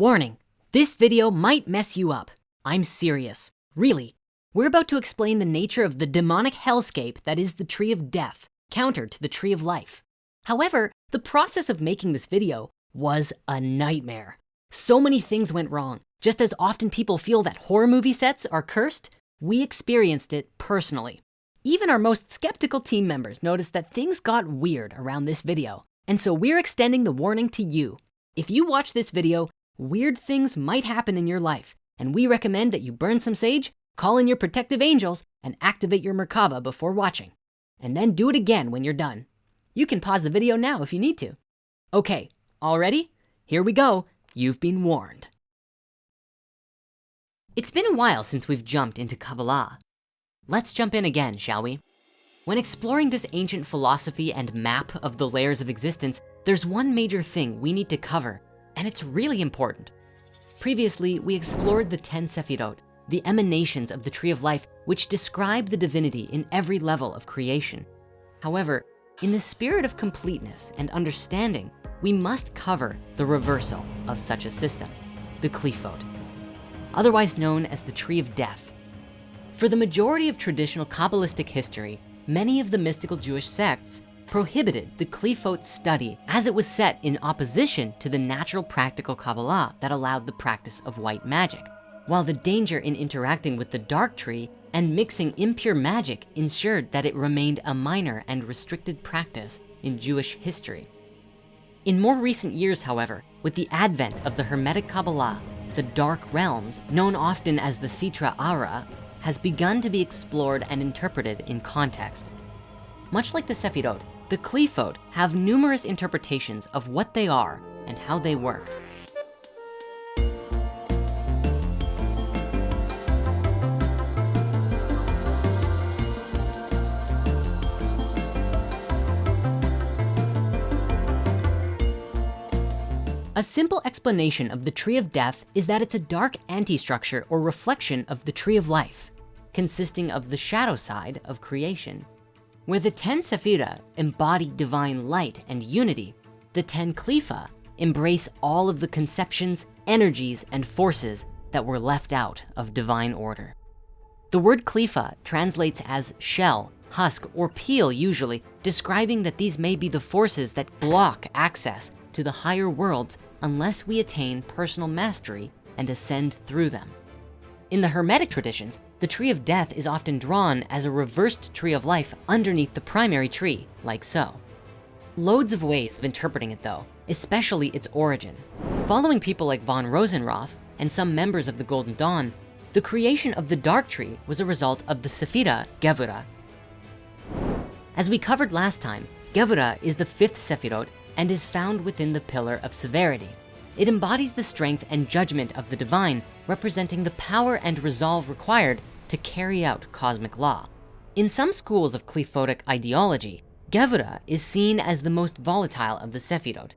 Warning, this video might mess you up. I'm serious, really. We're about to explain the nature of the demonic hellscape that is the tree of death, counter to the tree of life. However, the process of making this video was a nightmare. So many things went wrong. Just as often people feel that horror movie sets are cursed, we experienced it personally. Even our most skeptical team members noticed that things got weird around this video. And so we're extending the warning to you. If you watch this video, weird things might happen in your life. And we recommend that you burn some sage, call in your protective angels, and activate your Merkaba before watching. And then do it again when you're done. You can pause the video now if you need to. Okay, all ready? Here we go. You've been warned. It's been a while since we've jumped into Kabbalah. Let's jump in again, shall we? When exploring this ancient philosophy and map of the layers of existence, there's one major thing we need to cover, and it's really important. Previously, we explored the 10 Sefirot, the emanations of the tree of life, which describe the divinity in every level of creation. However, in the spirit of completeness and understanding, we must cover the reversal of such a system, the Qliphoth, otherwise known as the tree of death for the majority of traditional Kabbalistic history, many of the mystical Jewish sects prohibited the Qliphoth study as it was set in opposition to the natural practical Kabbalah that allowed the practice of white magic, while the danger in interacting with the dark tree and mixing impure magic ensured that it remained a minor and restricted practice in Jewish history. In more recent years, however, with the advent of the Hermetic Kabbalah, the dark realms, known often as the Sitra Ahra, has begun to be explored and interpreted in context. Much like the Sefirot, the Qliphoth have numerous interpretations of what they are and how they work. A simple explanation of the tree of death is that it's a dark anti-structure or reflection of the tree of life, consisting of the shadow side of creation. Where the 10 Sephira embody divine light and unity, the 10 Qlipha embrace all of the conceptions, energies, and forces that were left out of divine order. The word Qlipha translates as shell, husk, or peel usually, describing that these may be the forces that block access to the higher worlds unless we attain personal mastery and ascend through them. In the Hermetic traditions, the tree of death is often drawn as a reversed tree of life underneath the primary tree, like so. Loads of ways of interpreting it though, especially its origin. Following people like von Rosenroth and some members of the Golden Dawn, the creation of the dark tree was a result of the Sephira Gevura. As we covered last time, Gevura is the fifth Sephirot and is found within the pillar of severity. It embodies the strength and judgment of the divine, representing the power and resolve required to carry out cosmic law. In some schools of Qliphothic ideology, Gevura is seen as the most volatile of the Sephirot.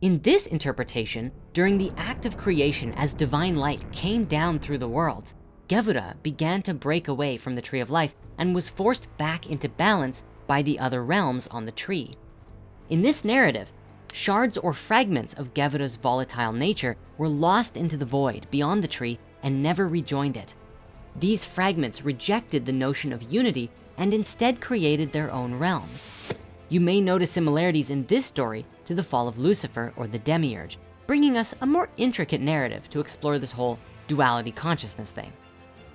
In this interpretation, during the act of creation as divine light came down through the worlds, Gevura began to break away from the tree of life and was forced back into balance by the other realms on the tree. In this narrative, shards or fragments of Gevura's volatile nature were lost into the void beyond the tree and never rejoined it. These fragments rejected the notion of unity and instead created their own realms. You may notice similarities in this story to the fall of Lucifer or the Demiurge, bringing us a more intricate narrative to explore this whole duality consciousness thing.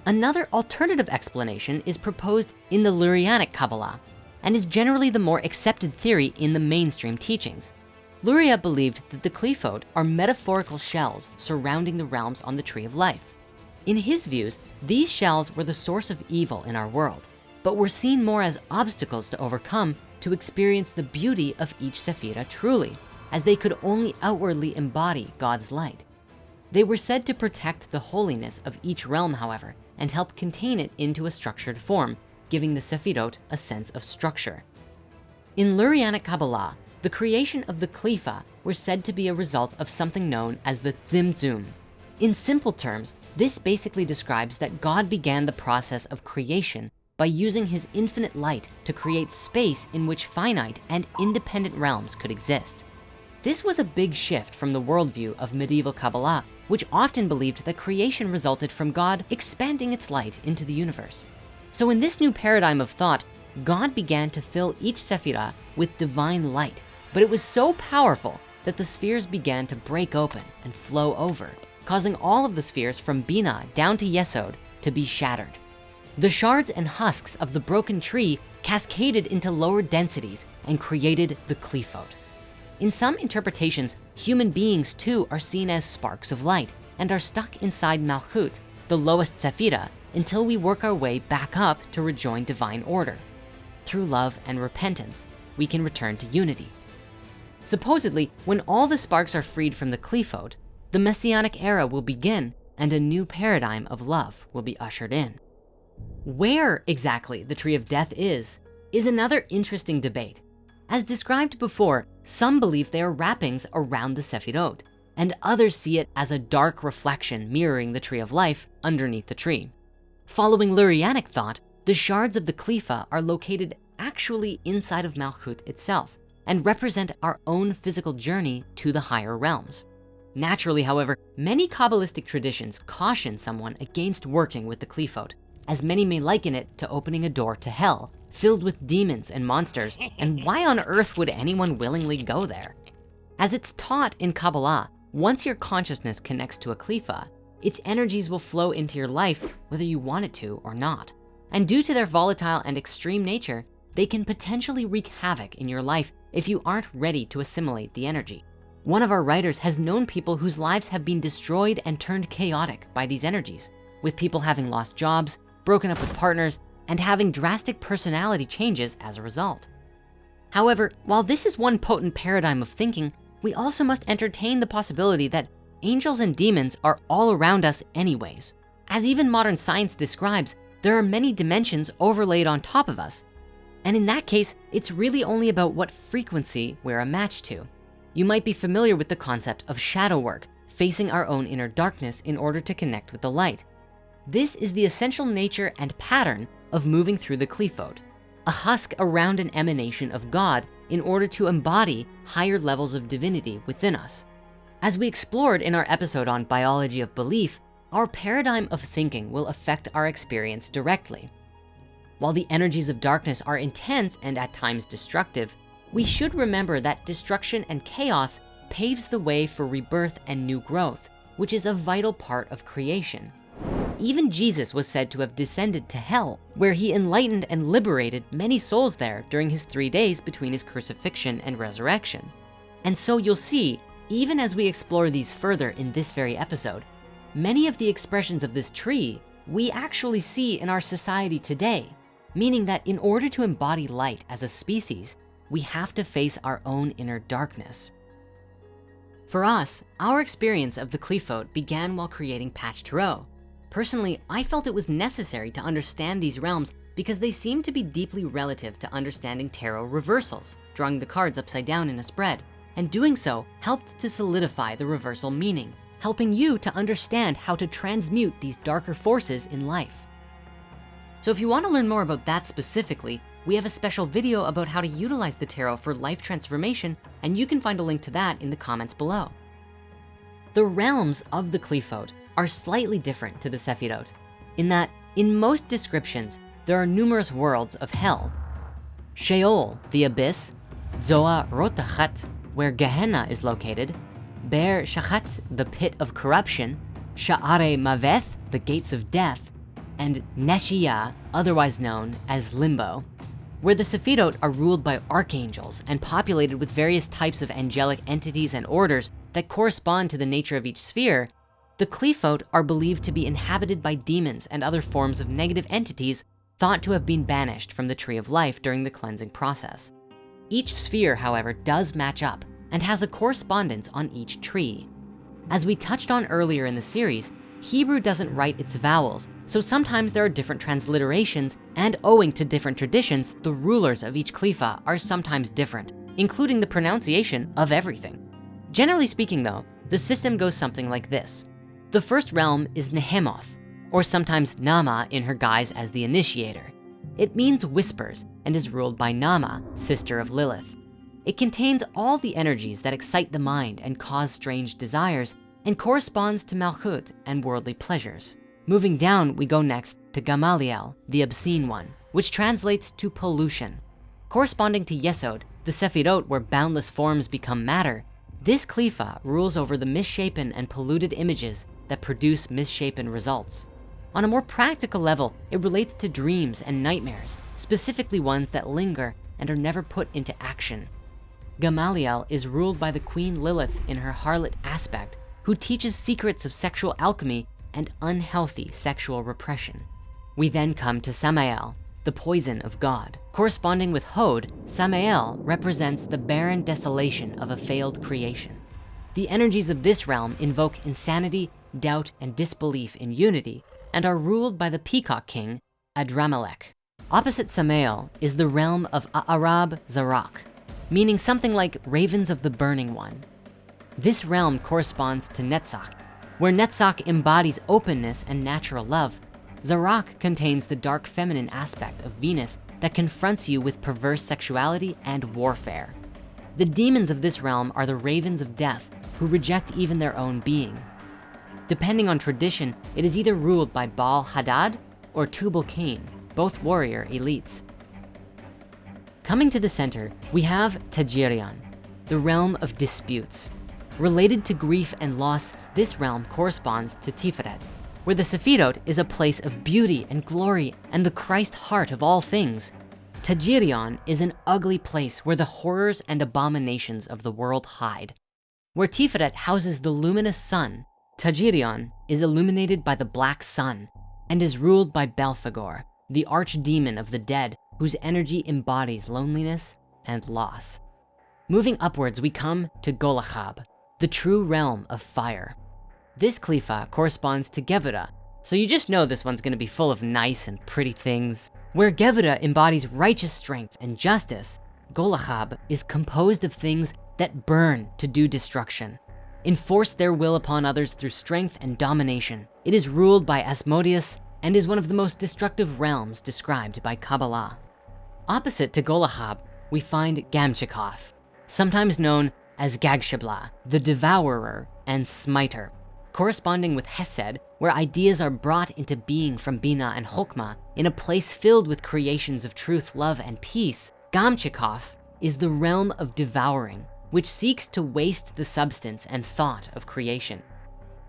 Another alternative explanation is proposed in the Lurianic Kabbalah, and is generally the more accepted theory in the mainstream teachings. Luria believed that the Qliphoth are metaphorical shells surrounding the realms on the tree of life. In his views, these shells were the source of evil in our world, but were seen more as obstacles to overcome to experience the beauty of each Sephira truly, as they could only outwardly embody God's light. They were said to protect the holiness of each realm, however, and help contain it into a structured form giving the Sefirot a sense of structure. In Lurianic Kabbalah, the creation of the Qlipha were said to be a result of something known as the Tzimtzum. In simple terms, this basically describes that God began the process of creation by using his infinite light to create space in which finite and independent realms could exist. This was a big shift from the worldview of medieval Kabbalah, which often believed that creation resulted from God expanding its light into the universe. So in this new paradigm of thought, God began to fill each Sephirah with divine light, but it was so powerful that the spheres began to break open and flow over, causing all of the spheres from Bina down to Yesod to be shattered. The shards and husks of the broken tree cascaded into lower densities and created the Qliphoth. In some interpretations, human beings too are seen as sparks of light and are stuck inside Malchut, the lowest Sephira, until we work our way back up to rejoin divine order. Through love and repentance, we can return to unity. Supposedly, when all the sparks are freed from the Qliphoth, the Messianic era will begin and a new paradigm of love will be ushered in. Where exactly the tree of death is, is another interesting debate. As described before, some believe they are wrappings around the Sefirot, and others see it as a dark reflection mirroring the tree of life underneath the tree. Following Lurianic thought, the shards of the Qlipha are located actually inside of Malchut itself and represent our own physical journey to the higher realms. Naturally, however, many Kabbalistic traditions caution someone against working with the Qliphoth, as many may liken it to opening a door to hell, filled with demons and monsters, and why on earth would anyone willingly go there? As it's taught in Kabbalah, once your consciousness connects to a Qlipha, its energies will flow into your life whether you want it to or not. And due to their volatile and extreme nature, they can potentially wreak havoc in your life if you aren't ready to assimilate the energy. One of our writers has known people whose lives have been destroyed and turned chaotic by these energies, with people having lost jobs, broken up with partners, and having drastic personality changes as a result. However, while this is one potent paradigm of thinking, we also must entertain the possibility that angels and demons are all around us anyways. As even modern science describes, there are many dimensions overlaid on top of us. And in that case, it's really only about what frequency we're a match to. You might be familiar with the concept of shadow work, facing our own inner darkness in order to connect with the light. This is the essential nature and pattern of moving through the Qliphoth, a husk around an emanation of God in order to embody higher levels of divinity within us. As we explored in our episode on biology of belief, our paradigm of thinking will affect our experience directly. While the energies of darkness are intense and at times destructive, we should remember that destruction and chaos paves the way for rebirth and new growth, which is a vital part of creation. Even Jesus was said to have descended to hell, where he enlightened and liberated many souls there during his three days between his crucifixion and resurrection. And so you'll see, even as we explore these further in this very episode, many of the expressions of this tree we actually see in our society today, meaning that in order to embody light as a species, we have to face our own inner darkness. For us, our experience of the Qliphoth began while creating Patch Tarot. Personally, I felt it was necessary to understand these realms because they seem to be deeply relative to understanding tarot reversals, drawing the cards upside down in a spread. And doing so helped to solidify the reversal meaning, helping you to understand how to transmute these darker forces in life. So if you wanna learn more about that specifically, we have a special video about how to utilize the tarot for life transformation, and you can find a link to that in the comments below. The realms of the Qliphoth are slightly different to the Sefirot in that in most descriptions, there are numerous worlds of hell. Sheol, the abyss, Zoa Rotachat, where Gehenna is located, Ber Shachat, the pit of corruption, Sha'are Maveth, the gates of death, and Neshiya, otherwise known as Limbo, where the Sefirot are ruled by archangels and populated with various types of angelic entities and orders that correspond to the nature of each sphere, the Qliphoth are believed to be inhabited by demons and other forms of negative entities thought to have been banished from the tree of life during the cleansing process. Each sphere, however, does match up and has a correspondence on each tree. As we touched on earlier in the series, Hebrew doesn't write its vowels, so sometimes there are different transliterations and owing to different traditions, the rulers of each klifa are sometimes different, including the pronunciation of everything. Generally speaking though, the system goes something like this. The first realm is Nehemoth, or sometimes Nama in her guise as the initiator. It means whispers and is ruled by Nama, sister of Lilith. It contains all the energies that excite the mind and cause strange desires and corresponds to Malchut and worldly pleasures. Moving down, we go next to Gamaliel, the obscene one, which translates to pollution. Corresponding to Yesod, the Sefirot where boundless forms become matter, this Klifa rules over the misshapen and polluted images that produce misshapen results. On a more practical level, it relates to dreams and nightmares, specifically ones that linger and are never put into action. Gamaliel is ruled by the queen Lilith in her harlot aspect, who teaches secrets of sexual alchemy and unhealthy sexual repression. We then come to Samael, the poison of God. Corresponding with Hod, Samael represents the barren desolation of a failed creation. The energies of this realm invoke insanity, doubt, and disbelief in unity, and are ruled by the peacock king, Adramelech. Opposite Samael is the realm of Arab Zarak, meaning something like ravens of the burning one. This realm corresponds to Netzach, where Netzach embodies openness and natural love. Zarak contains the dark feminine aspect of Venus that confronts you with perverse sexuality and warfare. The demons of this realm are the ravens of death who reject even their own being. Depending on tradition, it is either ruled by Baal Hadad or Tubal Cain, both warrior elites. Coming to the center, we have Tajirian, the realm of disputes. Related to grief and loss, this realm corresponds to Tiferet, where the Sefirot is a place of beauty and glory and the Christ heart of all things. Tajirion is an ugly place where the horrors and abominations of the world hide. Where Tiferet houses the luminous sun, Tajirion is illuminated by the black sun and is ruled by Belphegor, the archdemon of the dead whose energy embodies loneliness and loss. Moving upwards, we come to Golachab, the true realm of fire. This Klifa corresponds to Gevura, so you just know this one's gonna be full of nice and pretty things. Where Gevura embodies righteous strength and justice, Golachab is composed of things that burn to do destruction, enforce their will upon others through strength and domination. It is ruled by Asmodeus and is one of the most destructive realms described by Kabbalah. Opposite to Golachab, we find Gamchikoth, sometimes known as Gagshabla, the devourer and smiter. Corresponding with Hesed, where ideas are brought into being from Bina and Chokmah in a place filled with creations of truth, love, and peace, Gamchikoth is the realm of devouring, which seeks to waste the substance and thought of creation.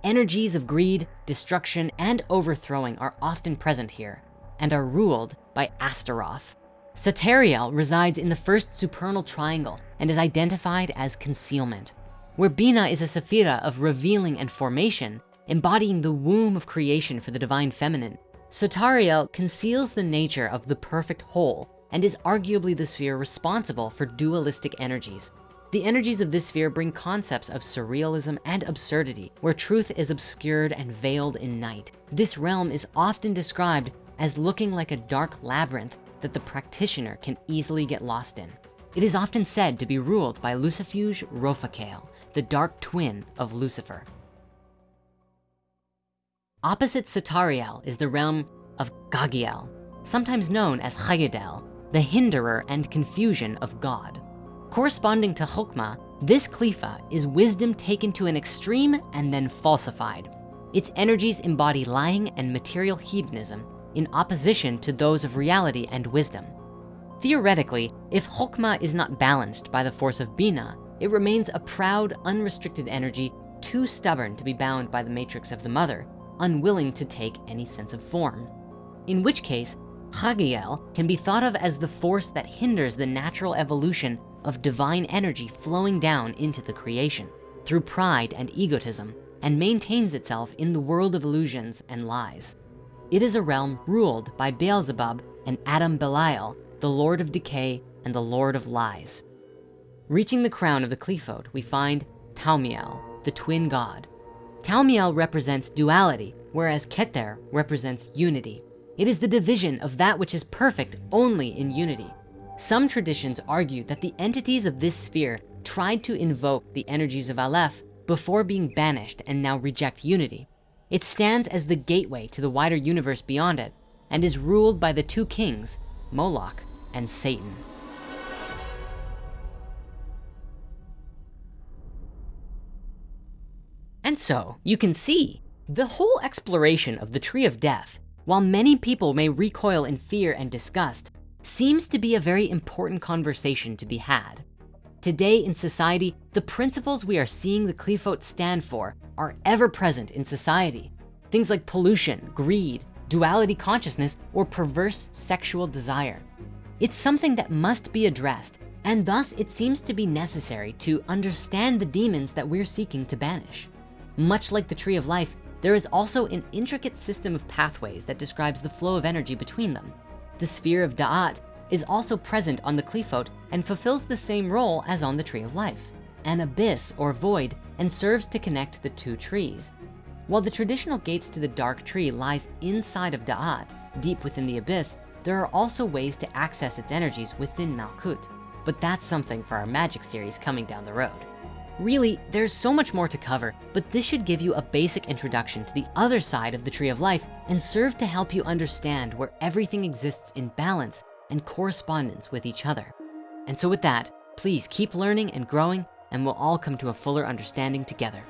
Energies of greed, destruction, and overthrowing are often present here and are ruled by Astaroth. Satariel resides in the first supernal triangle and is identified as concealment. Where Bina is a Sephira of revealing and formation, embodying the womb of creation for the divine feminine, Satariel conceals the nature of the perfect whole and is arguably the sphere responsible for dualistic energies. The energies of this sphere bring concepts of surrealism and absurdity, where truth is obscured and veiled in night. This realm is often described as looking like a dark labyrinth that the practitioner can easily get lost in. It is often said to be ruled by Lucifuge Rofocale, the dark twin of Lucifer. Opposite Satariel is the realm of Gagiel, sometimes known as Chayedel, the hinderer and confusion of God. Corresponding to Chokmah, this Klifa is wisdom taken to an extreme and then falsified. Its energies embody lying and material hedonism in opposition to those of reality and wisdom. Theoretically, if Chokmah is not balanced by the force of Bina, it remains a proud, unrestricted energy too stubborn to be bound by the matrix of the mother, unwilling to take any sense of form. In which case, Chagiel can be thought of as the force that hinders the natural evolution of divine energy flowing down into the creation through pride and egotism and maintains itself in the world of illusions and lies. It is a realm ruled by Beelzebub and Adam Belial, the Lord of decay and the Lord of lies. Reaching the crown of the Qliphoth, we find Thaumiel, the twin god. Thaumiel represents duality, whereas Keter represents unity. It is the division of that which is perfect only in unity. Some traditions argue that the entities of this sphere tried to invoke the energies of Aleph before being banished and now reject unity. It stands as the gateway to the wider universe beyond it and is ruled by the two kings, Moloch and Satan. And so you can see the whole exploration of the tree of death, while many people may recoil in fear and disgust, seems to be a very important conversation to be had. Today in society, the principles we are seeing the Qliphoth stand for are ever present in society. Things like pollution, greed, duality consciousness, or perverse sexual desire. It's something that must be addressed and thus it seems to be necessary to understand the demons that we're seeking to banish. Much like the tree of life, there is also an intricate system of pathways that describes the flow of energy between them. The sphere of Da'at is also present on the Qliphoth and fulfills the same role as on the tree of life, an abyss or void and serves to connect the two trees. While the traditional gates to the dark tree lies inside of Da'at, deep within the abyss, there are also ways to access its energies within Malkut but that's something for our magic series coming down the road. Really, there's so much more to cover, but this should give you a basic introduction to the other side of the tree of life and serve to help you understand where everything exists in balance and correspondence with each other. And so with that, please keep learning and growing and we'll all come to a fuller understanding together.